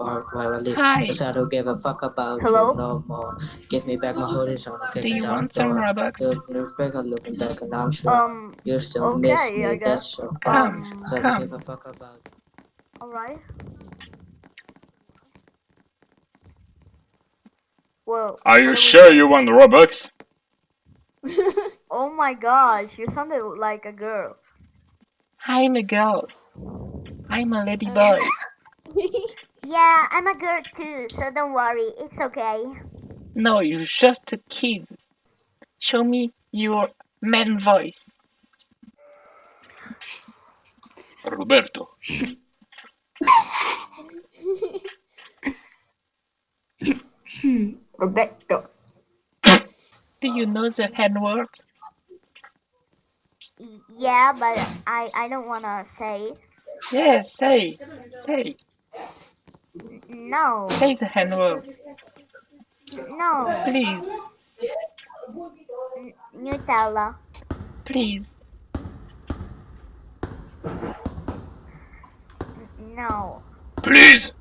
park while I leave. Hi. Cause I don't give a fuck about Hello? you no more. Give me back my hoodies on. Do you want some Robux? Look back, I'm looking back, and I'm sure Um, you still okay, miss I me. guess. That's so Come, um, Cause I don't come. give a fuck about alright. Well, Are you sure you want the Robux? Oh my gosh, you sounded like a girl. I'm a girl. I'm a lady boy. Yeah, I'm a girl too, so don't worry, it's okay. No, you're just a kid. Show me your man voice. Roberto. Roberto. Do you know the N word? Yeah, but I I don't wanna say. Yes, say, say, No, say the no, please, Nutella. please. No. Please.